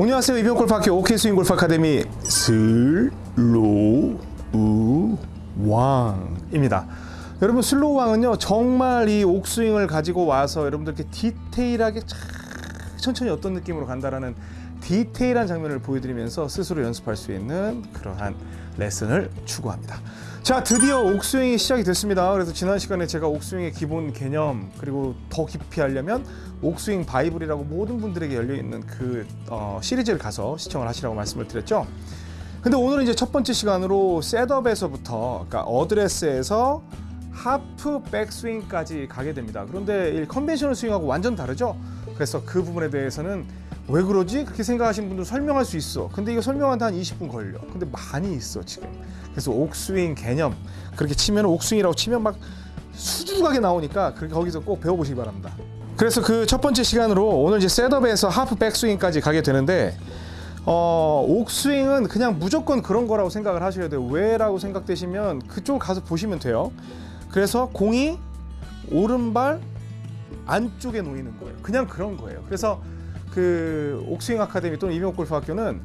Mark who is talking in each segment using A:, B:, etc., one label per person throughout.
A: 안녕하세요 이병골프학교 오케이스윙 골프 아카데미 슬로우 왕입니다. 여러분 슬로우 왕은요 정말 이 옥스윙을 가지고 와서 여러분들께 디테일하게 참 천천히 어떤 느낌으로 간다라는 디테일한 장면을 보여드리면서 스스로 연습할 수 있는 그러한 레슨을 추구합니다. 자 드디어 옥스윙이 시작이 됐습니다. 그래서 지난 시간에 제가 옥스윙의 기본 개념 그리고 더 깊이 하려면 옥스윙 바이블이라고 모든 분들에게 열려 있는 그 어, 시리즈를 가서 시청을 하시라고 말씀을 드렸죠. 근데 오늘은 이제 첫 번째 시간으로 셋업에서부터 그러니까 어드레스에서 하프 백스윙까지 가게 됩니다. 그런데 이 컨벤셔널 스윙하고 완전 다르죠. 그래서 그 부분에 대해서는 왜 그러지? 그렇게 생각하시는 분들 설명할 수 있어. 근데 이거 설명하는데 한 20분 걸려. 근데 많이 있어 지금. 그래서 옥스윙 개념 그렇게 치면 옥스윙이라고 치면 막 수두룩하게 나오니까 그렇게 거기서 꼭 배워보시기 바랍니다. 그래서 그 첫 번째 시간으로 오늘 이제 셋업에서 하프 백스윙까지 가게 되는데 어, 옥스윙은 그냥 무조건 그런 거라고 생각을 하셔야 돼요. 왜라고 생각되시면 그쪽 가서 보시면 돼요. 그래서 공이 오른발 안쪽에 놓이는 거예요. 그냥 그런 거예요. 그래서 그 옥스윙 아카데미 또는 이병옥 골프 학교는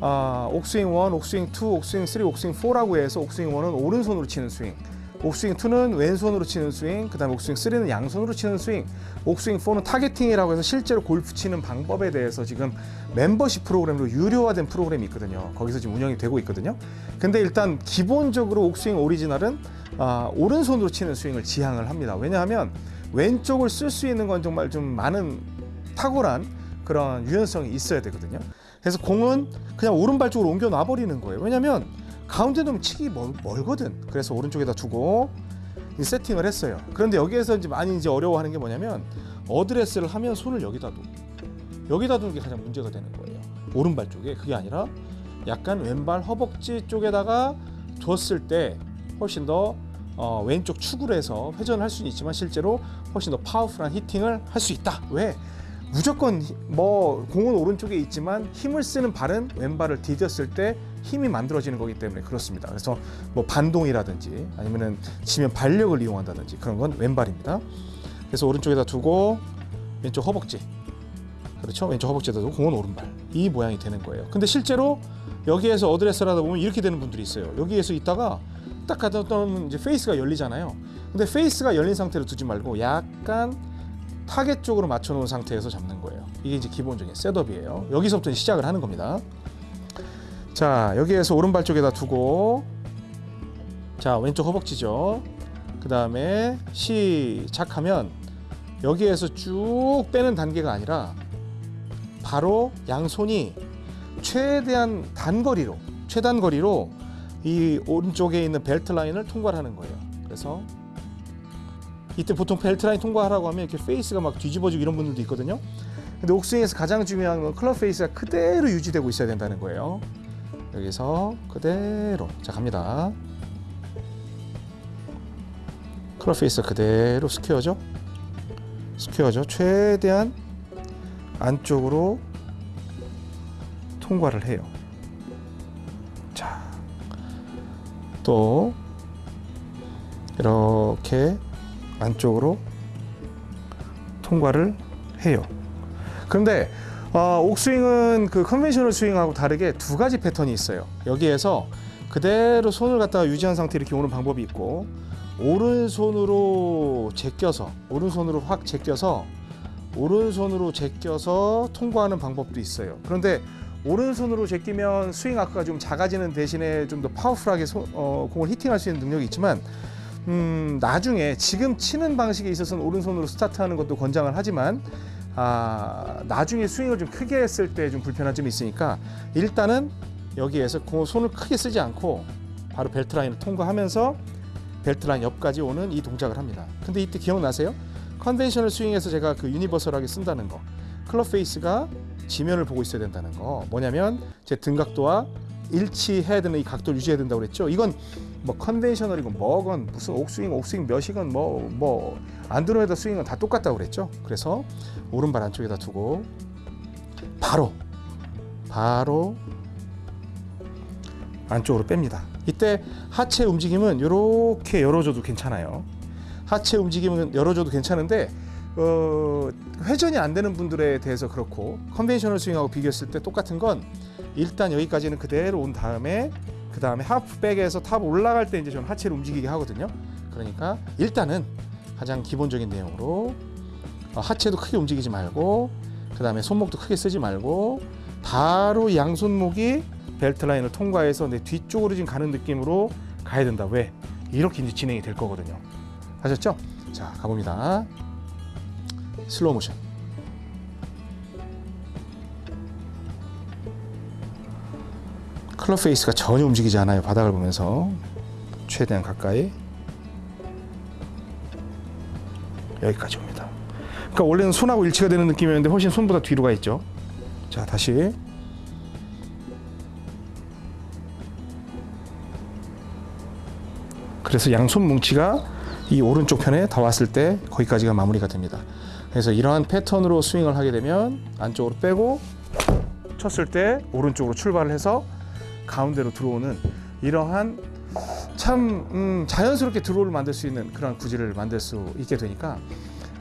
A: 아, 옥스윙 1, 옥스윙 2, 옥스윙 3, 옥스윙 4라고 해서 옥스윙 1은 오른손으로 치는 스윙, 옥스윙 2는 왼손으로 치는 스윙, 그 다음 에 옥스윙 3는 양손으로 치는 스윙, 옥스윙 4는 targeting이라고 해서 실제로 골프 치는 방법에 대해서 지금 멤버십 프로그램으로 유료화된 프로그램이 있거든요. 거기서 지금 운영이 되고 있거든요. 근데 일단 기본적으로 옥스윙 오리지널은 아, 오른손으로 치는 스윙을 지향을 합니다. 왜냐하면 왼쪽을 쓸 수 있는 건 정말 좀 많은 탁월한 그런 유연성이 있어야 되거든요. 그래서 공은 그냥 오른발 쪽으로 옮겨 놔 버리는 거예요. 왜냐하면 가운데 놓으면 치기 멀, 멀거든. 그래서 오른쪽에다 두고 세팅을 했어요. 그런데 여기에서 이제 많이 이제 어려워하는 게 뭐냐면 어드레스를 하면 손을 여기다 두고 여기다 두는 게 가장 문제가 되는 거예요. 오른발 쪽에 그게 아니라 약간 왼발 허벅지 쪽에다가 뒀을 때 훨씬 더 어, 왼쪽 축으로 해서 회전을 할 수는 있지만 실제로 훨씬 더 파워풀한 히팅을 할 수 있다. 왜? 무조건 뭐 공은 오른쪽에 있지만 힘을 쓰는 발은 왼발을 디뎠을 때 힘이 만들어지는 거기 때문에 그렇습니다. 그래서 뭐 반동이라든지 아니면은 지면 반력을 이용한다든지 그런 건 왼발입니다. 그래서 오른쪽에다 두고 왼쪽 허벅지 그렇죠? 왼쪽 허벅지에다 두고 공은 오른발 이 모양이 되는 거예요. 근데 실제로 여기에서 어드레스를 하다 보면 이렇게 되는 분들이 있어요. 여기에서 있다가 딱 갖다 놓으면 이제 페이스가 열리잖아요. 근데 페이스가 열린 상태로 두지 말고 약간 타겟 쪽으로 맞춰 놓은 상태에서 잡는 거예요. 이게 이제 기본적인 setup이에요. 여기서부터 시작을 하는 겁니다. 자, 여기에서 오른발 쪽에다 두고 자, 왼쪽 허벅지죠. 그 다음에 시작하면 여기에서 쭉 빼는 단계가 아니라 바로 양손이 최대한 단거리로 최단거리로 이 오른쪽에 있는 벨트 라인을 통과하는 거예요. 그래서 이때 보통 벨트 라인 통과하라고 하면 이렇게 페이스가 막 뒤집어지고 이런 분들도 있거든요. 근데 옥스윙에서 가장 중요한 건 클럽 페이스가 그대로 유지되고 있어야 된다는 거예요. 여기서 그대로 자 갑니다. 클럽 페이스가 그대로 스퀘어죠. 스퀘어죠. 최대한 안쪽으로 통과를 해요. 자, 또 이렇게 안쪽으로 통과를 해요. 그런데 어, 옥스윙은 그 conventional 스윙하고 다르게 두 가지 패턴이 있어요. 여기에서 그대로 손을 갖다가 유지한 상태 이렇게 오는 방법이 있고 오른손으로 제껴서 오른손으로 확 제껴서 오른손으로 제껴서 통과하는 방법도 있어요. 그런데 오른손으로 제끼면 스윙 아크가 좀 작아지는 대신에 좀 더 파워풀하게 소, 어, 공을 히팅할 수 있는 능력이 있지만 음, 나중에 지금 치는 방식에 있어서는 오른손으로 스타트하는 것도 권장을 하지만 아, 나중에 스윙을 좀 크게 했을 때 좀 불편한 점이 있으니까 일단은 여기에서 공 손을 크게 쓰지 않고 바로 벨트 라인을 통과하면서 벨트 라인 옆까지 오는 이 동작을 합니다. 근데 이때 기억나세요? conventional 스윙에서 제가 그 universal하게 쓴다는 거 클럽 페이스가 지면을 보고 있어야 된다는 거 뭐냐면 제 등각도와 일치해야 되는 이 각도를 유지해야 된다고 그랬죠. 이건 뭐 conventional이고 뭐건 무슨 옥스윙, 옥스윙 몇이건 뭐 뭐 안드로메다 스윙은 다 똑같다고 그랬죠. 그래서 오른발 안쪽에다 두고 바로 바로 안쪽으로 뺍니다. 이때 하체 움직임은 이렇게 열어줘도 괜찮아요. 하체 움직임은 열어줘도 괜찮은데 어, 회전이 안 되는 분들에 대해서 그렇고 conventional 스윙하고 비교했을 때 똑같은 건 일단 여기까지는 그대로 온 다음에 그 다음에 하프백에서 탑 올라갈 때 이제 저는 하체를 움직이게 하거든요. 그러니까 일단은 가장 기본적인 내용으로 어, 하체도 크게 움직이지 말고 그 다음에 손목도 크게 쓰지 말고 바로 양손목이 벨트 라인을 통과해서 내 뒤쪽으로 지금 가는 느낌으로 가야 된다. 왜? 이렇게 이제 진행이 될 거거든요. 아셨죠? 자 가봅니다. 슬로우 모션. 클럽 페이스가 전혀 움직이지 않아요. 바닥을 보면서 최대한 가까이 여기까지 옵니다. 그러니까 원래는 손하고 일치가 되는 느낌이었는데 훨씬 손보다 뒤로 가 있죠. 자 다시 그래서 양손 뭉치가 이 오른쪽 편에 다 왔을 때 거기까지가 마무리가 됩니다. 그래서 이러한 패턴으로 스윙을 하게 되면 안쪽으로 빼고 쳤을 때 오른쪽으로 출발을 해서 가운데로 들어오는 이러한 참 음, 자연스럽게 드로우를 만들 수 있는 그런 구질을 만들 수 있게 되니까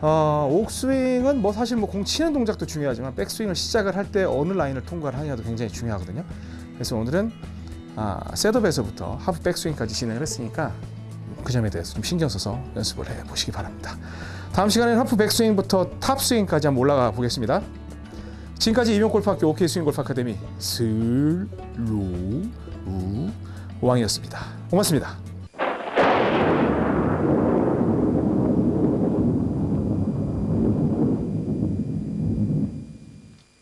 A: 어, 옥스윙은 뭐 사실 뭐 공 치는 동작도 중요하지만 백스윙을 시작을 할 때 어느 라인을 통과를 하냐도 굉장히 중요하거든요. 그래서 오늘은 아, setup에서부터 하프 백스윙까지 진행을 했으니까 그 점에 대해서 좀 신경 써서 연습을 해 보시기 바랍니다. 다음 시간에는 하프 백스윙부터 탑 스윙까지 한번 올라가 보겠습니다. 지금까지 이병골프학교 OK 스윙 골프 아카데미 슬로우 왕이었습니다. 고맙습니다.